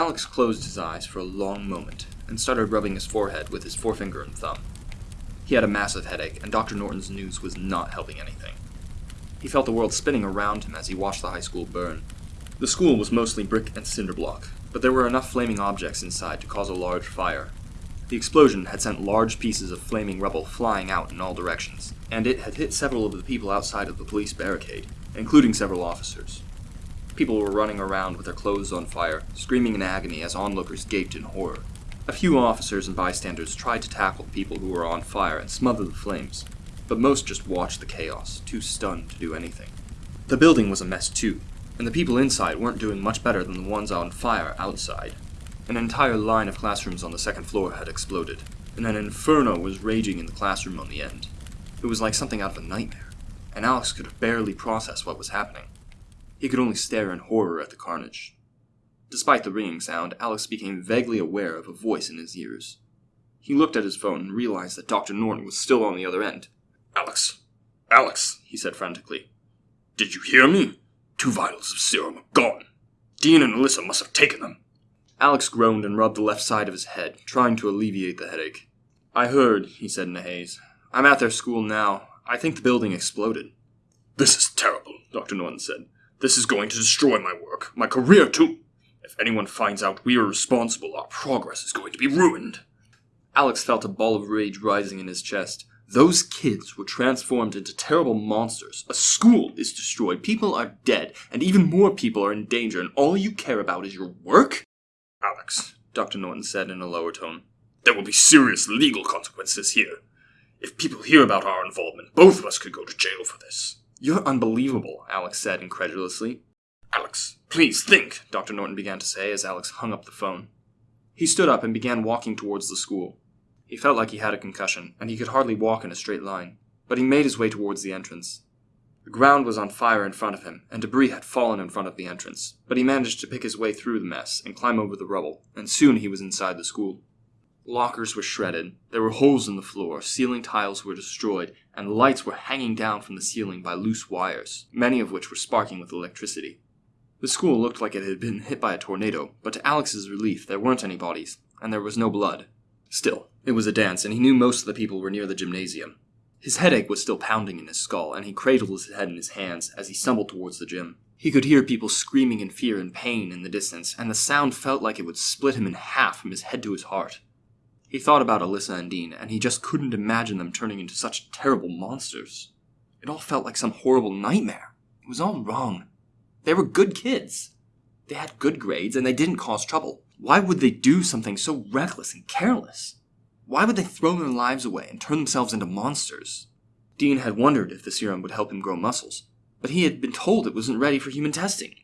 Alex closed his eyes for a long moment and started rubbing his forehead with his forefinger and thumb. He had a massive headache, and Dr. Norton's news was not helping anything. He felt the world spinning around him as he watched the high school burn. The school was mostly brick and cinder block, but there were enough flaming objects inside to cause a large fire. The explosion had sent large pieces of flaming rubble flying out in all directions, and it had hit several of the people outside of the police barricade, including several officers. People were running around with their clothes on fire, screaming in agony as onlookers gaped in horror. A few officers and bystanders tried to tackle the people who were on fire and smother the flames, but most just watched the chaos, too stunned to do anything. The building was a mess too, and the people inside weren't doing much better than the ones on fire outside. An entire line of classrooms on the second floor had exploded, and an inferno was raging in the classroom on the end. It was like something out of a nightmare, and Alex could barely process what was happening. He could only stare in horror at the carnage. Despite the ringing sound, Alex became vaguely aware of a voice in his ears. He looked at his phone and realized that Dr. Norton was still on the other end. Alex, Alex, he said frantically. Did you hear me? Two vials of serum are gone. Dean and Alyssa must have taken them. Alex groaned and rubbed the left side of his head, trying to alleviate the headache. I heard, he said in a haze. I'm at their school now. I think the building exploded. This is terrible, Dr. Norton said. This is going to destroy my work, my career too. If anyone finds out we are responsible, our progress is going to be ruined. Alex felt a ball of rage rising in his chest. Those kids were transformed into terrible monsters. A school is destroyed, people are dead, and even more people are in danger, and all you care about is your work? Alex, Dr. Norton said in a lower tone, there will be serious legal consequences here. If people hear about our involvement, both of us could go to jail for this. You're unbelievable, Alex said incredulously. Alex, please think, Dr. Norton began to say as Alex hung up the phone. He stood up and began walking towards the school. He felt like he had a concussion, and he could hardly walk in a straight line, but he made his way towards the entrance. The ground was on fire in front of him, and debris had fallen in front of the entrance, but he managed to pick his way through the mess and climb over the rubble, and soon he was inside the school. Lockers were shredded, there were holes in the floor, ceiling tiles were destroyed, and lights were hanging down from the ceiling by loose wires, many of which were sparking with electricity. The school looked like it had been hit by a tornado, but to Alex's relief, there weren't any bodies, and there was no blood. Still, it was a dance, and he knew most of the people were near the gymnasium. His headache was still pounding in his skull, and he cradled his head in his hands as he stumbled towards the gym. He could hear people screaming in fear and pain in the distance, and the sound felt like it would split him in half from his head to his heart. He thought about Alyssa and Dean, and he just couldn't imagine them turning into such terrible monsters. It all felt like some horrible nightmare. It was all wrong. They were good kids. They had good grades, and they didn't cause trouble. Why would they do something so reckless and careless? Why would they throw their lives away and turn themselves into monsters? Dean had wondered if the serum would help him grow muscles, but he had been told it wasn't ready for human testing.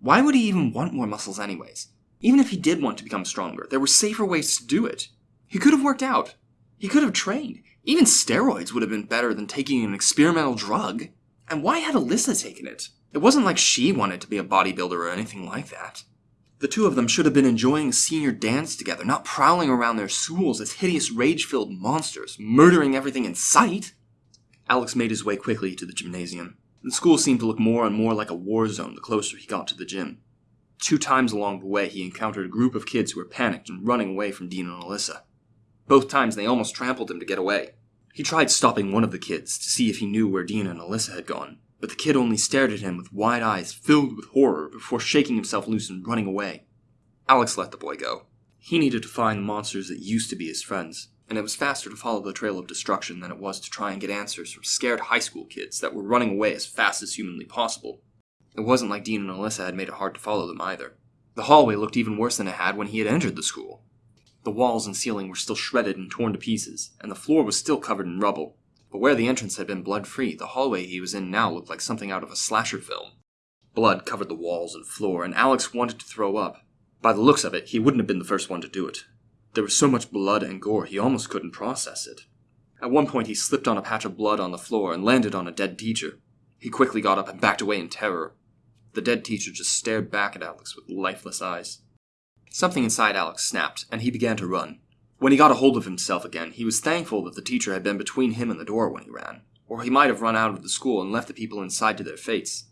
Why would he even want more muscles anyways? Even if he did want to become stronger, there were safer ways to do it. He could have worked out. He could have trained. Even steroids would have been better than taking an experimental drug. And why had Alyssa taken it? It wasn't like she wanted to be a bodybuilder or anything like that. The two of them should have been enjoying senior dance together, not prowling around their schools as hideous rage-filled monsters, murdering everything in sight. Alex made his way quickly to the gymnasium. The school seemed to look more and more like a war zone the closer he got to the gym. Two times along the way, he encountered a group of kids who were panicked and running away from Dean and Alyssa. Both times they almost trampled him to get away. He tried stopping one of the kids to see if he knew where Dean and Alyssa had gone, but the kid only stared at him with wide eyes filled with horror before shaking himself loose and running away. Alex let the boy go. He needed to find the monsters that used to be his friends, and it was faster to follow the trail of destruction than it was to try and get answers from scared high school kids that were running away as fast as humanly possible. It wasn't like Dean and Alyssa had made it hard to follow them either. The hallway looked even worse than it had when he had entered the school. The walls and ceiling were still shredded and torn to pieces, and the floor was still covered in rubble. But where the entrance had been blood-free, the hallway he was in now looked like something out of a slasher film. Blood covered the walls and floor, and Alex wanted to throw up. By the looks of it, he wouldn't have been the first one to do it. There was so much blood and gore, he almost couldn't process it. At one point, he slipped on a patch of blood on the floor and landed on a dead teacher. He quickly got up and backed away in terror. The dead teacher just stared back at Alex with lifeless eyes. Something inside Alex snapped, and he began to run. When he got a hold of himself again, he was thankful that the teacher had been between him and the door when he ran, or he might have run out of the school and left the people inside to their fates.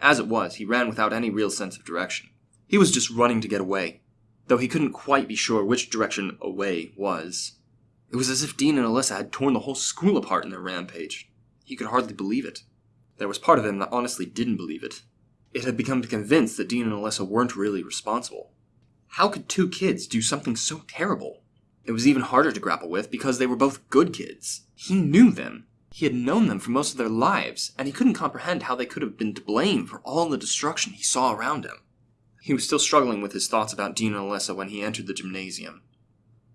As it was, he ran without any real sense of direction. He was just running to get away. though he couldn't quite be sure which direction away was. It was as if Dean and Alyssa had torn the whole school apart in their rampage. He could hardly believe it. There was part of him that honestly didn't believe it. It had become convinced that Dean and Alyssa weren't really responsible. How could two kids do something so terrible? It was even harder to grapple with because they were both good kids. He knew them. He had known them for most of their lives, and he couldn't comprehend how they could have been to blame for all the destruction he saw around him. He was still struggling with his thoughts about Dean and Alyssa when he entered the gymnasium.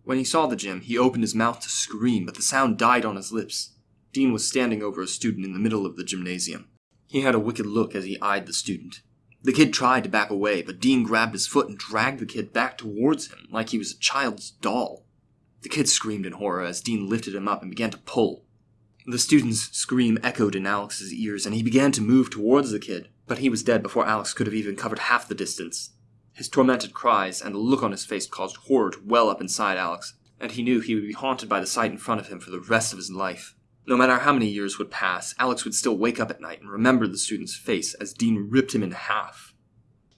When he saw the gym, he opened his mouth to scream, but the sound died on his lips. Dean was standing over a student in the middle of the gymnasium. He had a wicked look as he eyed the student. The kid tried to back away, but Dean grabbed his foot and dragged the kid back towards him like he was a child's doll. The kid screamed in horror as Dean lifted him up and began to pull. The student's scream echoed in Alex's ears, and he began to move towards the kid, but he was dead before Alex could have even covered half the distance. His tormented cries and the look on his face caused horror to well up inside Alex, and he knew he would be haunted by the sight in front of him for the rest of his life. No matter how many years would pass, Alex would still wake up at night and remember the student's face as Dean ripped him in half.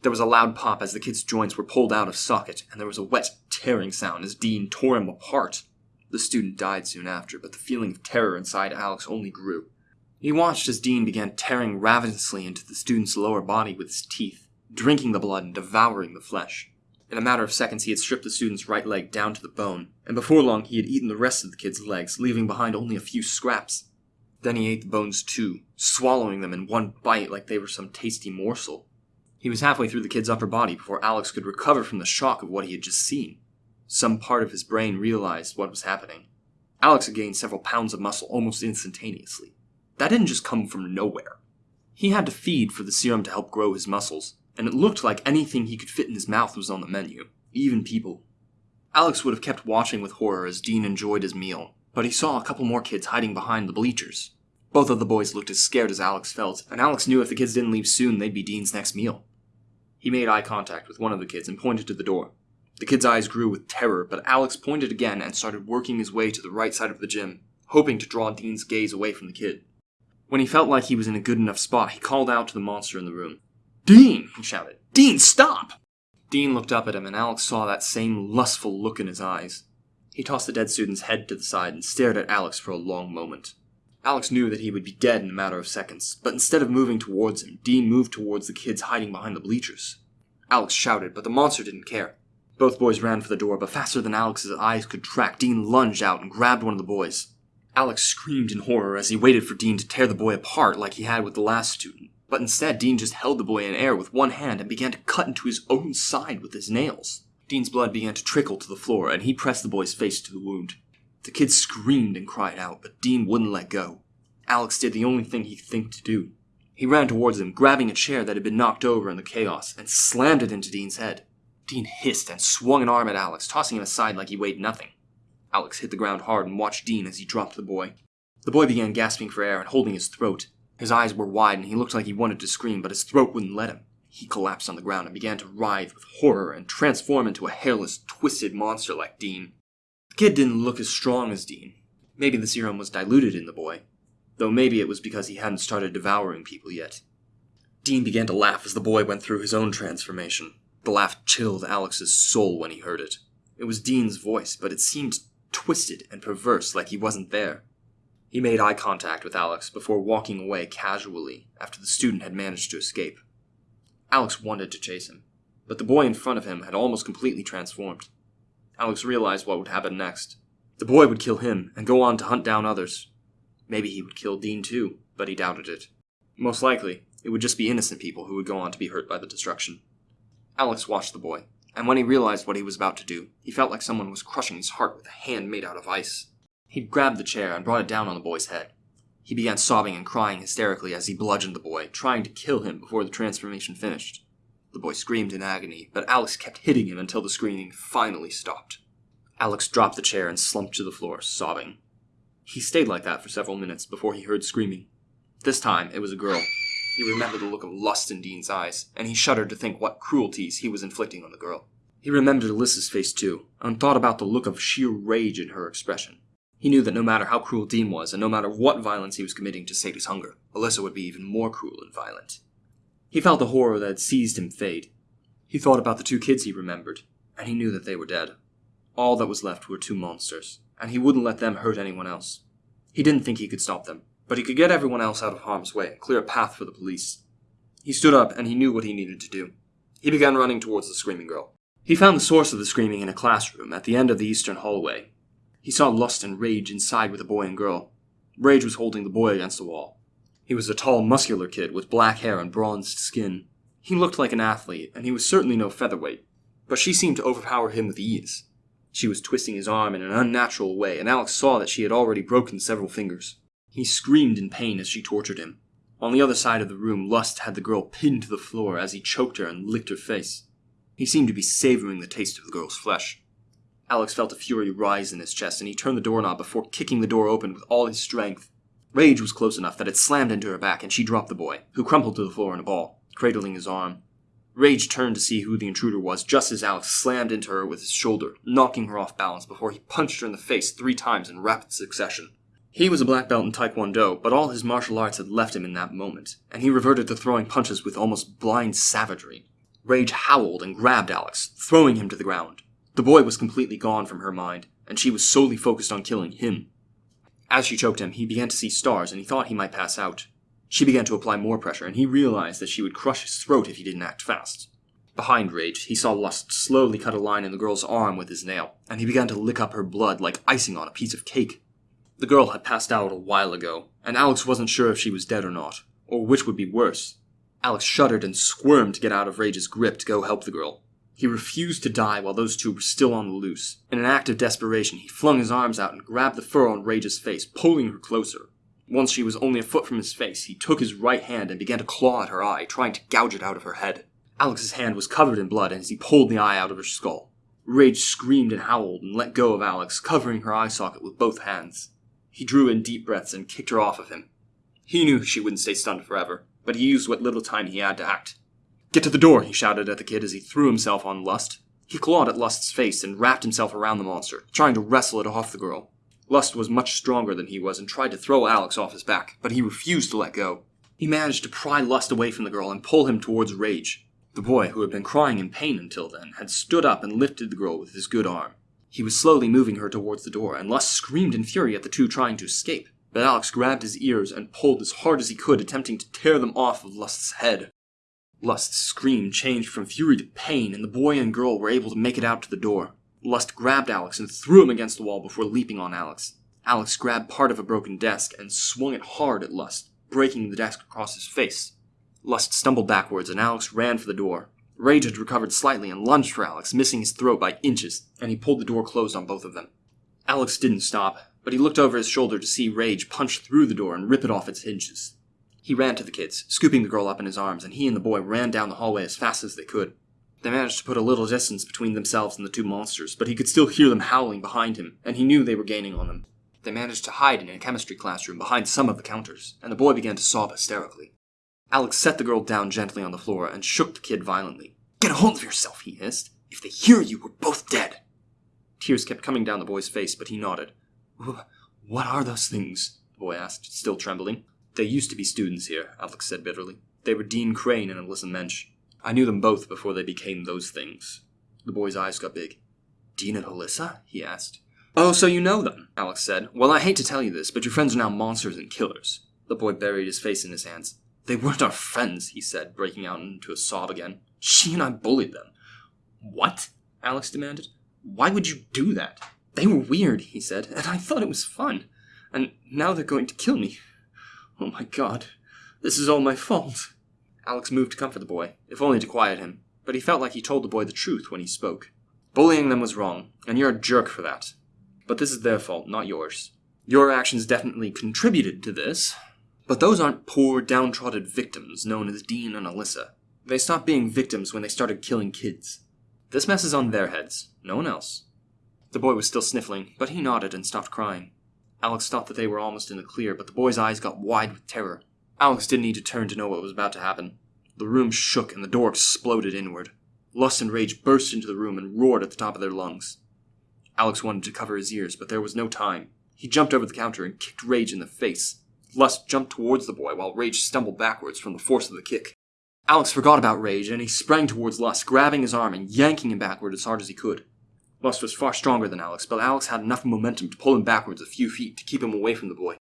There was a loud pop as the kid's joints were pulled out of socket, and there was a wet, tearing sound as Dean tore him apart. The student died soon after, but the feeling of terror inside Alex only grew. He watched as Dean began tearing ravenously into the student's lower body with his teeth, drinking the blood and devouring the flesh. In a matter of seconds, he had stripped the student's right leg down to the bone, and before long he had eaten the rest of the kid's legs, leaving behind only a few scraps. Then he ate the bones too, swallowing them in one bite like they were some tasty morsel. He was halfway through the kid's upper body before Alex could recover from the shock of what he had just seen. Some part of his brain realized what was happening. Alex had gained several pounds of muscle almost instantaneously. That didn't just come from nowhere. He had to feed for the serum to help grow his muscles, and it looked like anything he could fit in his mouth was on the menu, even people. Alex would have kept watching with horror as Dean enjoyed his meal, but he saw a couple more kids hiding behind the bleachers. Both of the boys looked as scared as Alex felt, and Alex knew if the kids didn't leave soon, they'd be Dean's next meal. He made eye contact with one of the kids and pointed to the door. The kid's eyes grew with terror, but Alex pointed again and started working his way to the right side of the gym, hoping to draw Dean's gaze away from the kid. When he felt like he was in a good enough spot, he called out to the monster in the room. Dean! he shouted. Dean, stop! Dean looked up at him, and Alex saw that same lustful look in his eyes. He tossed the dead student's head to the side and stared at Alex for a long moment. Alex knew that he would be dead in a matter of seconds, but instead of moving towards him, Dean moved towards the kids hiding behind the bleachers. Alex shouted, but the monster didn't care. Both boys ran for the door, but faster than Alex's eyes could track, Dean lunged out and grabbed one of the boys. Alex screamed in horror as he waited for Dean to tear the boy apart like he had with the last student. But instead, Dean just held the boy in air with one hand and began to cut into his own side with his nails. Dean's blood began to trickle to the floor, and he pressed the boy's face to the wound. The kid screamed and cried out, but Dean wouldn't let go. Alex did the only thing he could think to do. He ran towards him, grabbing a chair that had been knocked over in the chaos, and slammed it into Dean's head. Dean hissed and swung an arm at Alex, tossing him aside like he weighed nothing. Alex hit the ground hard and watched Dean as he dropped the boy. The boy began gasping for air and holding his throat. His eyes were wide and he looked like he wanted to scream, but his throat wouldn't let him. He collapsed on the ground and began to writhe with horror and transform into a hairless, twisted monster like Dean. The kid didn't look as strong as Dean. Maybe the serum was diluted in the boy, though maybe it was because he hadn't started devouring people yet. Dean began to laugh as the boy went through his own transformation. The laugh chilled Alex's soul when he heard it. It was Dean's voice, but it seemed twisted and perverse like he wasn't there. He made eye contact with Alex before walking away casually after the student had managed to escape. Alex wanted to chase him, but the boy in front of him had almost completely transformed. Alex realized what would happen next. The boy would kill him and go on to hunt down others. Maybe he would kill Dean too, but he doubted it. Most likely, it would just be innocent people who would go on to be hurt by the destruction. Alex watched the boy, and when he realized what he was about to do, he felt like someone was crushing his heart with a hand made out of ice. He grabbed the chair and brought it down on the boy's head. He began sobbing and crying hysterically as he bludgeoned the boy, trying to kill him before the transformation finished. The boy screamed in agony, but Alex kept hitting him until the screaming finally stopped. Alex dropped the chair and slumped to the floor, sobbing. He stayed like that for several minutes before he heard screaming. This time, it was a girl. He remembered the look of lust in Dean's eyes, and he shuddered to think what cruelties he was inflicting on the girl. He remembered Alyssa's face too, and thought about the look of sheer rage in her expression. He knew that no matter how cruel Dean was, and no matter what violence he was committing to sate his hunger, Alyssa would be even more cruel and violent. He felt the horror that had seized him fade. He thought about the two kids he remembered, and he knew that they were dead. All that was left were two monsters, and he wouldn't let them hurt anyone else. He didn't think he could stop them, but he could get everyone else out of harm's way and clear a path for the police. He stood up and he knew what he needed to do. He began running towards the screaming girl. He found the source of the screaming in a classroom at the end of the eastern hallway. He saw lust and rage inside with a boy and girl. Rage was holding the boy against the wall. He was a tall, muscular kid with black hair and bronzed skin. He looked like an athlete, and he was certainly no featherweight, but she seemed to overpower him with ease. She was twisting his arm in an unnatural way, and Alex saw that she had already broken several fingers. He screamed in pain as she tortured him. On the other side of the room, Lust had the girl pinned to the floor as he choked her and licked her face. He seemed to be savoring the taste of the girl's flesh. Alex felt a fury rise in his chest, and he turned the doorknob before kicking the door open with all his strength. Rage was close enough that it slammed into her back, and she dropped the boy, who crumpled to the floor in a ball, cradling his arm. Rage turned to see who the intruder was just as Alex slammed into her with his shoulder, knocking her off balance before he punched her in the face three times in rapid succession. He was a black belt in Taekwondo, but all his martial arts had left him in that moment, and he reverted to throwing punches with almost blind savagery. Rage howled and grabbed Alex, throwing him to the ground. The boy was completely gone from her mind, and she was solely focused on killing him. As she choked him, he began to see stars, and he thought he might pass out. She began to apply more pressure, and he realized that she would crush his throat if he didn't act fast. Behind Rage, he saw Lust slowly cut a line in the girl's arm with his nail, and he began to lick up her blood like icing on a piece of cake. The girl had passed out a while ago, and Alex wasn't sure if she was dead or not, or which would be worse. Alex shuddered and squirmed to get out of Rage's grip to go help the girl. He refused to die while those two were still on the loose. In an act of desperation, he flung his arms out and grabbed the fur on Rage's face, pulling her closer. Once she was only a foot from his face, he took his right hand and began to claw at her eye, trying to gouge it out of her head. Alex's hand was covered in blood as he pulled the eye out of her skull. Rage screamed and howled and let go of Alex, covering her eye socket with both hands. He drew in deep breaths and kicked her off of him. He knew she wouldn't stay stunned forever, but he used what little time he had to act. Get to the door, he shouted at the kid as he threw himself on Lust. He clawed at Lust's face and wrapped himself around the monster, trying to wrestle it off the girl. Lust was much stronger than he was and tried to throw Alex off his back, but he refused to let go. He managed to pry Lust away from the girl and pull him towards Rage. The boy, who had been crying in pain until then, had stood up and lifted the girl with his good arm. He was slowly moving her towards the door, and Lust screamed in fury at the two trying to escape. But Alex grabbed his ears and pulled as hard as he could, attempting to tear them off of Lust's head. Lust's scream changed from fury to pain, and the boy and girl were able to make it out to the door. Lust grabbed Alex and threw him against the wall before leaping on Alex. Alex grabbed part of a broken desk and swung it hard at Lust, breaking the desk across his face. Lust stumbled backwards, and Alex ran for the door. Rage had recovered slightly and lunged for Alex, missing his throat by inches, and he pulled the door closed on both of them. Alex didn't stop, but he looked over his shoulder to see Rage punch through the door and rip it off its hinges. He ran to the kids, scooping the girl up in his arms, and he and the boy ran down the hallway as fast as they could. They managed to put a little distance between themselves and the two monsters, but he could still hear them howling behind him, and he knew they were gaining on them. They managed to hide in a chemistry classroom behind some of the counters, and the boy began to sob hysterically. Alex set the girl down gently on the floor and shook the kid violently. Get a hold of yourself, he hissed. If they hear you, we're both dead. Tears kept coming down the boy's face, but he nodded. What are those things? the boy asked, still trembling. They used to be students here, Alex said bitterly. They were Dean Crane and Alyssa Mensch. I knew them both before they became those things. The boy's eyes got big. Dean and Alyssa? he asked. Oh, so you know them, Alex said. Well, I hate to tell you this, but your friends are now monsters and killers. The boy buried his face in his hands. They weren't our friends, he said, breaking out into a sob again. She and I bullied them. What? Alex demanded. Why would you do that? They were weird, he said, and I thought it was fun. And now they're going to kill me. Oh my god, this is all my fault. Alex moved to comfort the boy, if only to quiet him, but he felt like he told the boy the truth when he spoke. Bullying them was wrong, and you're a jerk for that. But this is their fault, not yours. Your actions definitely contributed to this, but those aren't poor, downtrodden victims known as Dean and Alyssa. They stopped being victims when they started killing kids. This mess is on their heads, no one else. The boy was still sniffling, but he nodded and stopped crying. Alex thought that they were almost in the clear, but the boy's eyes got wide with terror. Alex didn't need to turn to know what was about to happen. The room shook and the door exploded inward. Lust and rage burst into the room and roared at the top of their lungs. Alex wanted to cover his ears, but there was no time. He jumped over the counter and kicked Rage in the face. Lust jumped towards the boy while Rage stumbled backwards from the force of the kick. Alex forgot about Rage, and he sprang towards Lust, grabbing his arm and yanking him backward as hard as he could. Lust was far stronger than Alex, but Alex had enough momentum to pull him backwards a few feet to keep him away from the boy.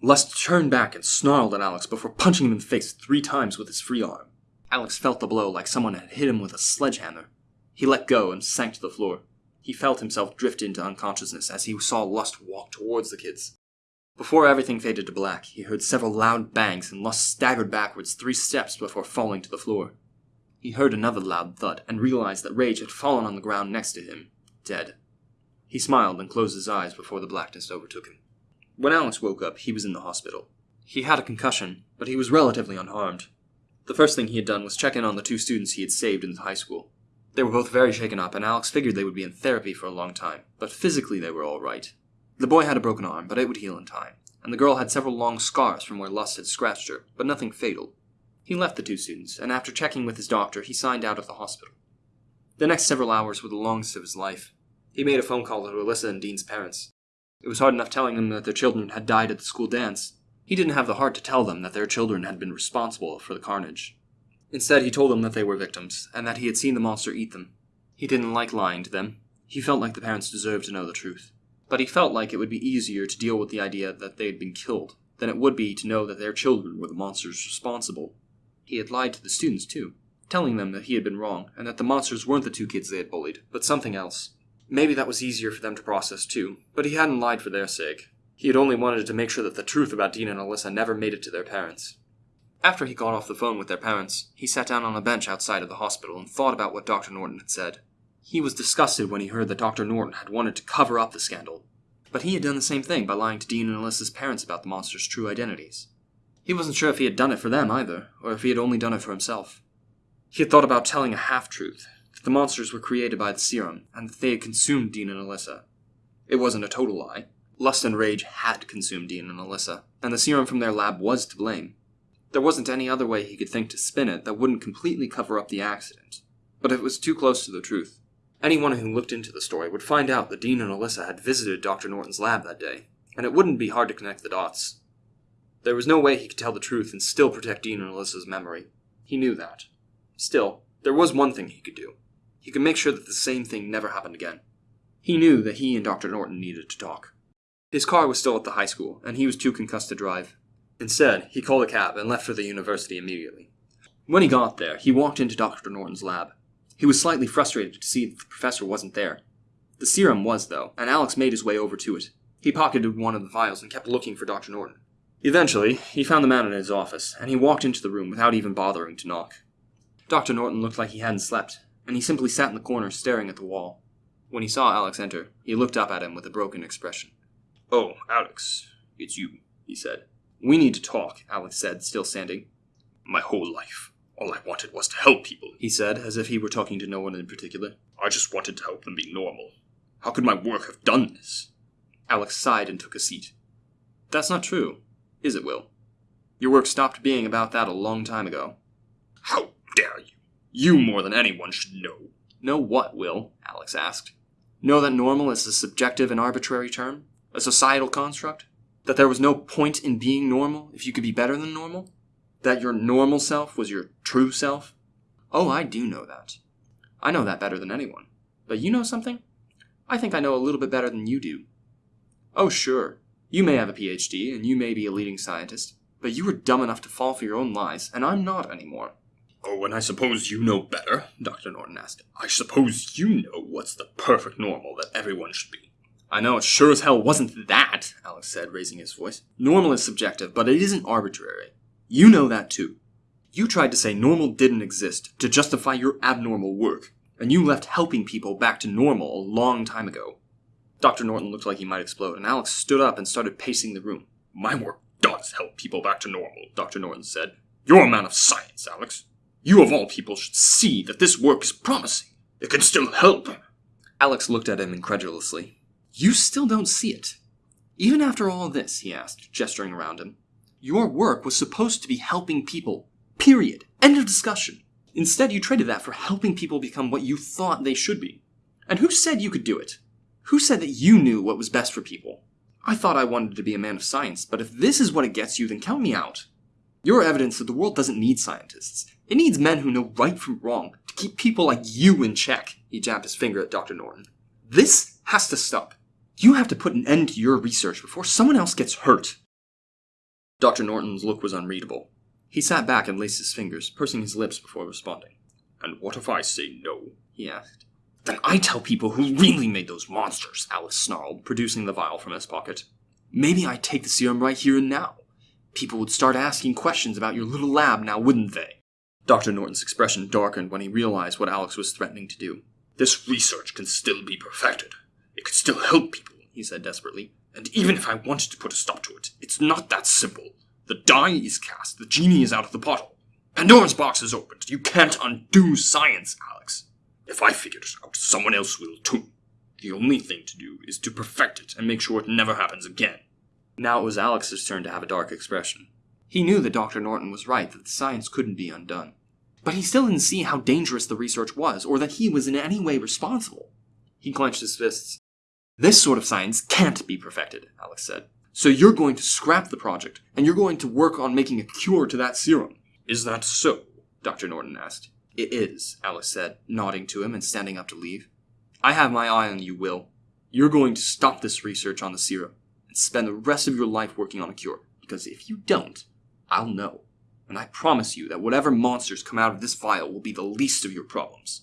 Lust turned back and snarled at Alex before punching him in the face three times with his free arm. Alex felt the blow like someone had hit him with a sledgehammer. He let go and sank to the floor. He felt himself drift into unconsciousness as he saw Lust walk towards the kids. Before everything faded to black, he heard several loud bangs and Lust staggered backwards three steps before falling to the floor. He heard another loud thud and realized that Rage had fallen on the ground next to him, dead. He smiled and closed his eyes before the blackness overtook him. When Alex woke up, he was in the hospital. He had a concussion, but he was relatively unharmed. The first thing he had done was check in on the two students he had saved in the high school. They were both very shaken up, and Alex figured they would be in therapy for a long time, but physically they were all right. The boy had a broken arm, but it would heal in time, and the girl had several long scars from where Lust had scratched her, but nothing fatal. He left the two students, and after checking with his doctor, he signed out of the hospital. The next several hours were the longest of his life. He made a phone call to Alyssa and Dean's parents. It was hard enough telling them that their children had died at the school dance. He didn't have the heart to tell them that their children had been responsible for the carnage. Instead, he told them that they were victims, and that he had seen the monster eat them. He didn't like lying to them. He felt like the parents deserved to know the truth. But he felt like it would be easier to deal with the idea that they had been killed than it would be to know that their children were the monsters responsible. He had lied to the students, too, telling them that he had been wrong, and that the monsters weren't the two kids they had bullied, but something else. Maybe that was easier for them to process, too, but he hadn't lied for their sake. He had only wanted to make sure that the truth about Dean and Alyssa never made it to their parents. After he got off the phone with their parents, he sat down on a bench outside of the hospital and thought about what Dr. Norton had said. He was disgusted when he heard that Dr. Norton had wanted to cover up the scandal, but he had done the same thing by lying to Dean and Alyssa's parents about the monster's true identities. He wasn't sure if he had done it for them either, or if he had only done it for himself. He had thought about telling a half truth that the monsters were created by the serum, and that they had consumed Dean and Alyssa. It wasn't a total lie. Lust and Rage had consumed Dean and Alyssa, and the serum from their lab was to blame. There wasn't any other way he could think to spin it that wouldn't completely cover up the accident. But it was too close to the truth. Anyone who looked into the story would find out that Dean and Alyssa had visited Dr. Norton's lab that day, and it wouldn't be hard to connect the dots. There was no way he could tell the truth and still protect Dean and Alyssa's memory. He knew that. Still, there was one thing he could do. He could make sure that the same thing never happened again. He knew that he and Dr. Norton needed to talk. His car was still at the high school, and he was too concussed to drive. Instead, he called a cab and left for the university immediately. When he got there, he walked into Dr. Norton's lab. He was slightly frustrated to see that the professor wasn't there. The serum was, though, and Alex made his way over to it. He pocketed one of the vials and kept looking for Dr. Norton. Eventually, he found the man in his office, and he walked into the room without even bothering to knock. Dr. Norton looked like he hadn't slept, and he simply sat in the corner staring at the wall. When he saw Alex enter, he looked up at him with a broken expression. Oh, Alex, it's you, he said. We need to talk, Alex said, still standing. My whole life, all I wanted was to help people, he said, as if he were talking to no one in particular. I just wanted to help them be normal. How could my work have done this? Alex sighed and took a seat. That's not true, is it, Will? Your work stopped being about that a long time ago. How dare you? You more than anyone should know. Know what, Will? Alex asked. Know that normal is a subjective and arbitrary term? A societal construct? That there was no point in being normal if you could be better than normal? That your normal self was your true self? Oh, I do know that. I know that better than anyone. But you know something? I think I know a little bit better than you do. Oh, sure. You may have a PhD, and you may be a leading scientist, but you were dumb enough to fall for your own lies, and I'm not anymore. Oh, and I suppose you know better, Dr. Norton asked. I suppose you know what's the perfect normal that everyone should be. I know it sure as hell wasn't that, Alex said, raising his voice. Normal is subjective, but it isn't arbitrary. You know that too. You tried to say normal didn't exist to justify your abnormal work, and you left helping people back to normal a long time ago. Dr. Norton looked like he might explode, and Alex stood up and started pacing the room. My work does help people back to normal, Dr. Norton said. You're a man of science, Alex. You of all people should see that this work is promising. It can still help. Alex looked at him incredulously. You still don't see it. Even after all this, he asked, gesturing around him. Your work was supposed to be helping people. Period. End of discussion. Instead, you traded that for helping people become what you thought they should be. And who said you could do it? Who said that you knew what was best for people? I thought I wanted to be a man of science, but if this is what it gets you, then count me out. You're evidence that the world doesn't need scientists. It needs men who know right from wrong to keep people like you in check. He jabbed his finger at Dr. Norton. This has to stop. You have to put an end to your research before someone else gets hurt. Dr. Norton's look was unreadable. He sat back and laced his fingers, pursing his lips before responding. And what if I say no? He asked. Then I tell people who really made those monsters, Alex snarled, producing the vial from his pocket. Maybe I'd take the serum right here and now. People would start asking questions about your little lab now, wouldn't they? Dr. Norton's expression darkened when he realized what Alex was threatening to do. This research can still be perfected. It could still help people, he said desperately. And even if I wanted to put a stop to it, it's not that simple. The die is cast, the genie is out of the bottle. Pandora's box is opened. You can't undo science, Alex. If I figure it out, someone else will too. The only thing to do is to perfect it and make sure it never happens again. Now it was Alex's turn to have a dark expression. He knew that Dr. Norton was right that the science couldn't be undone. But he still didn't see how dangerous the research was, or that he was in any way responsible. He clenched his fists. This sort of science can't be perfected, Alex said. So you're going to scrap the project, and you're going to work on making a cure to that serum. Is that so? Dr. Norton asked. It is, Alex said, nodding to him and standing up to leave. I have my eye on you, Will. You're going to stop this research on the serum and spend the rest of your life working on a cure, because if you don't, I'll know. And I promise you that whatever monsters come out of this vial will be the least of your problems.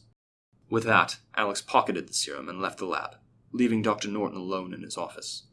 With that, Alex pocketed the serum and left the lab, leaving Dr. Norton alone in his office.